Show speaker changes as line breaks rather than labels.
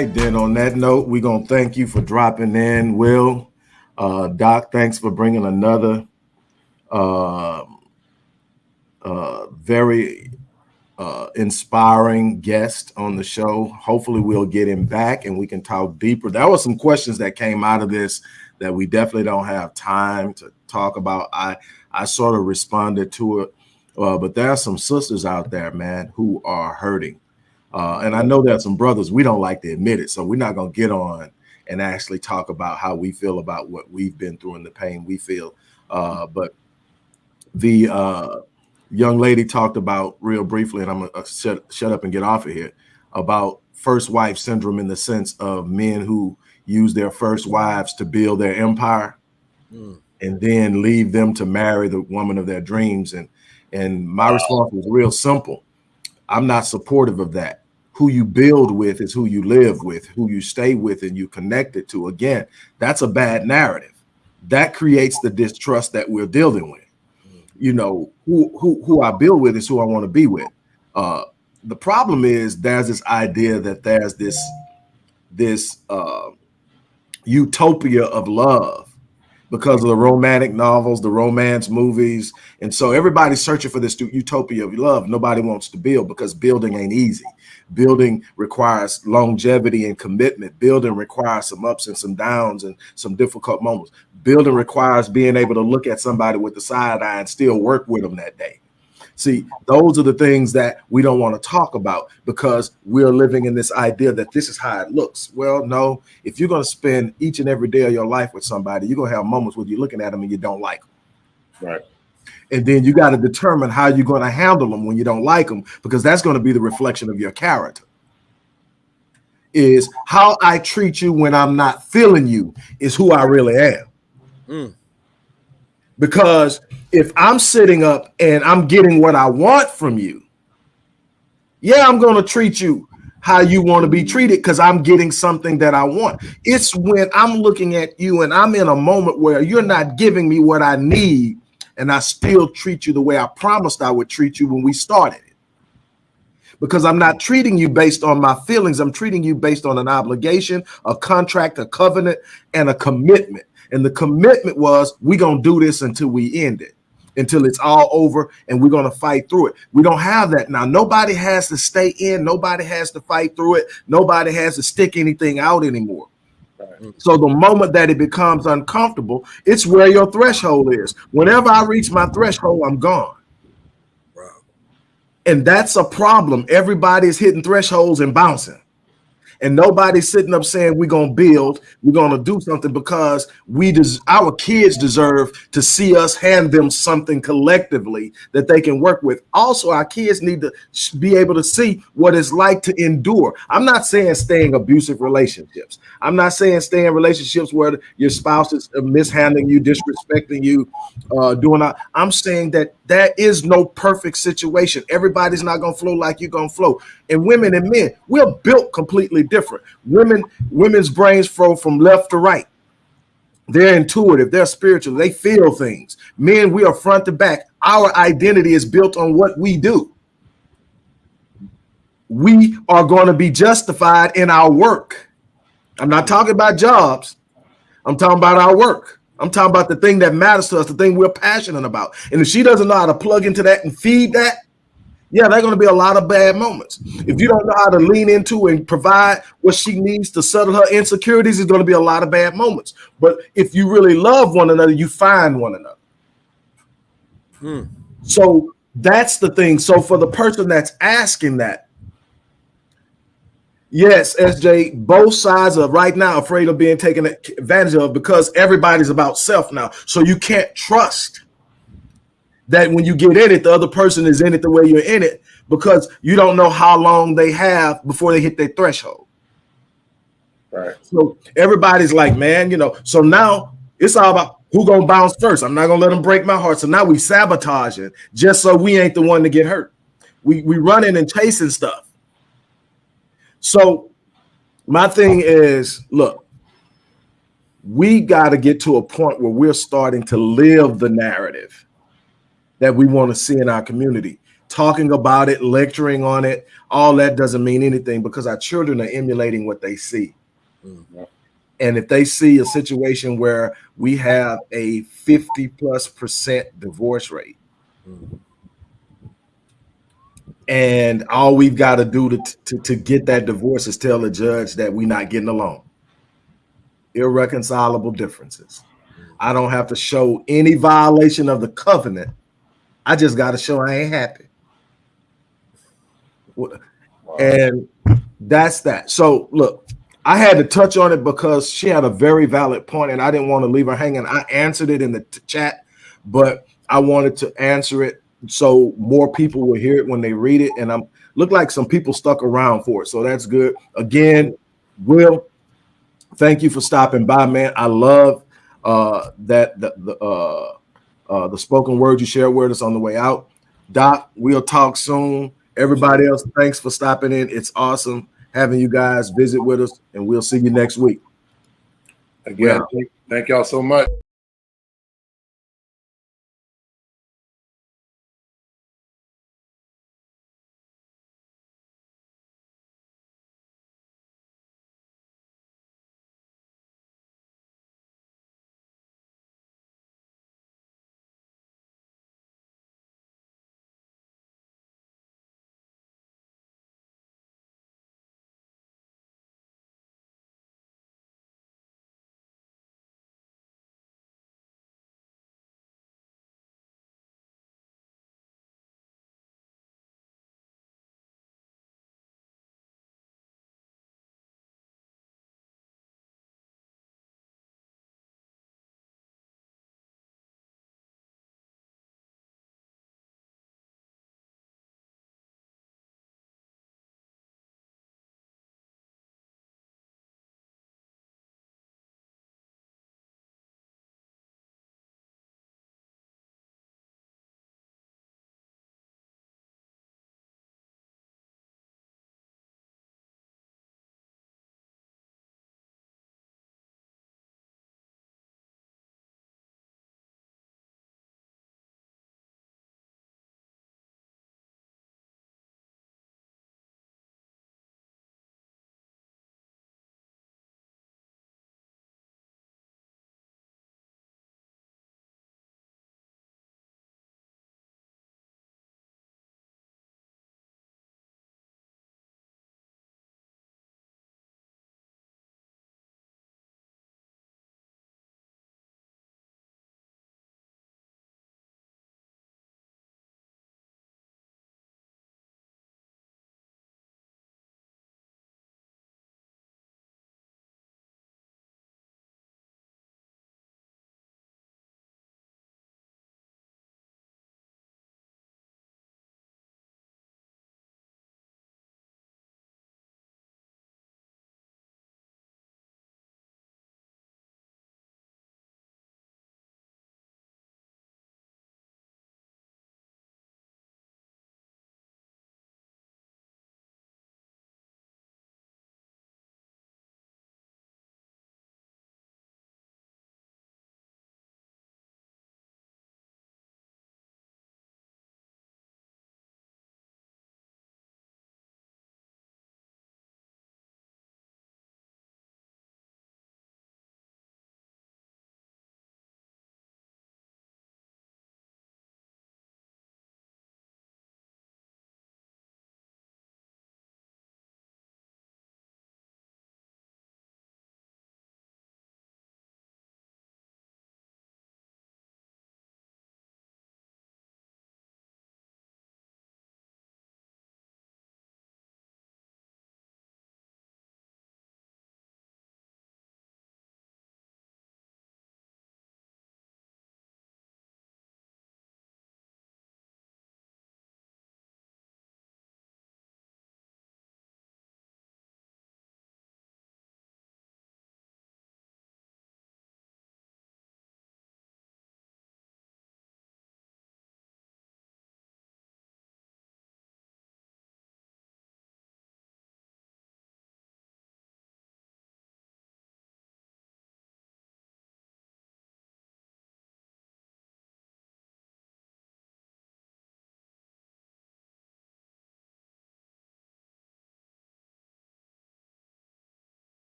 right, then on that note, we're to thank you for dropping in, Will. Uh, Doc, thanks for bringing another uh, uh, very uh, inspiring guest on the show. Hopefully we'll get him back and we can talk deeper. There were some questions that came out of this that we definitely don't have time to talk about. I, I sort of responded to it, uh, but there are some sisters out there, man, who are hurting uh, and I know there are some brothers we don't like to admit it, so we're not gonna get on and actually talk about how we feel about what we've been through and the pain we feel. Uh, but the uh, young lady talked about real briefly, and I'm gonna uh, shut, shut up and get off of here about first wife syndrome in the sense of men who use their first wives to build their empire mm. and then leave them to marry the woman of their dreams. And and my wow. response was real simple. I'm not supportive of that who you build with is who you live with, who you stay with and you connected to. Again, that's a bad narrative. That creates the distrust that we're dealing with. You know, who who who I build with is who I want to be with. Uh, the problem is there's this idea that there's this this uh, utopia of love because of the romantic novels, the romance movies. And so everybody's searching for this utopia of love. Nobody wants to build because building ain't easy. Building requires longevity and commitment. Building requires some ups and some downs and some difficult moments. Building requires being able to look at somebody with the side eye and still work with them that day. See, those are the things that we don't want to talk about because we're living in this idea that this is how it looks. Well, no, if you're going to spend each and every day of your life with somebody, you're going to have moments where you're looking at them and you don't like them.
Right.
And then you got to determine how you're going to handle them when you don't like them, because that's going to be the reflection of your character. Is how I treat you when I'm not feeling you is who I really am. Mm. Because if I'm sitting up and I'm getting what I want from you, yeah, I'm going to treat you how you want to be treated because I'm getting something that I want. It's when I'm looking at you and I'm in a moment where you're not giving me what I need and I still treat you the way I promised I would treat you when we started it. Because I'm not treating you based on my feelings. I'm treating you based on an obligation, a contract, a covenant, and a commitment. And the commitment was we gonna do this until we end it, until it's all over, and we're gonna fight through it. We don't have that now. Nobody has to stay in. Nobody has to fight through it. Nobody has to stick anything out anymore. So the moment that it becomes uncomfortable, it's where your threshold is. Whenever I reach my threshold, I'm gone. And that's a problem. Everybody's hitting thresholds and bouncing and nobody's sitting up saying we're gonna build, we're gonna do something because we des- our kids deserve to see us hand them something collectively that they can work with. Also, our kids need to be able to see what it's like to endure. I'm not saying staying abusive relationships. I'm not saying stay in relationships where your spouse is mishandling you, disrespecting you, uh, doing. that. I'm saying that there is no perfect situation. Everybody's not gonna flow like you're gonna flow. And women and men, we're built completely different. Women, women's brains flow from left to right. They're intuitive, they're spiritual, they feel things. Men, we are front to back. Our identity is built on what we do. We are going to be justified in our work. I'm not talking about jobs. I'm talking about our work. I'm talking about the thing that matters to us, the thing we're passionate about. And if she doesn't know how to plug into that and feed that, yeah, there are going to be a lot of bad moments. If you don't know how to lean into and provide what she needs to settle her insecurities, there's going to be a lot of bad moments. But if you really love one another, you find one another. Hmm. So that's the thing. So for the person that's asking that, Yes, SJ, both sides are right now afraid of being taken advantage of because everybody's about self now. So you can't trust that when you get in it, the other person is in it the way you're in it because you don't know how long they have before they hit their threshold.
Right.
So everybody's like, man, you know, so now it's all about Who gonna bounce first? I'm not gonna let them break my heart. So now we sabotaging just so we ain't the one to get hurt. We we running and chasing stuff. So my thing is, look, we got to get to a point where we're starting to live the narrative that we want to see in our community. Talking about it, lecturing on it, all that doesn't mean anything because our children are emulating what they see.
Mhm.
And if they see a situation where we have a 50 plus percent divorce rate,
Mhm.
and all we've got to do to, to, to get that divorce is tell the judge that we're not getting along. Irreconcilable differences. I don't have to show any violation of the covenant. I just got to show I ain't happy.
Wow.
And that's that. So look, I had to touch on it because she had a very valid point and I didn't want to leave her hanging. I answered it in the chat, but I wanted to answer it so more people will hear it when they read it. And I'm look like some people stuck around for it. So that's good. Again, Will, thank you for stopping by, man. I love uh that the, the uh uh the spoken word you shared with us on the way out. Doc, we'll talk soon. Everybody else, thanks for stopping in. It's awesome having you guys visit with us, and we'll see you next week.
Again, thank- thank y'all so much.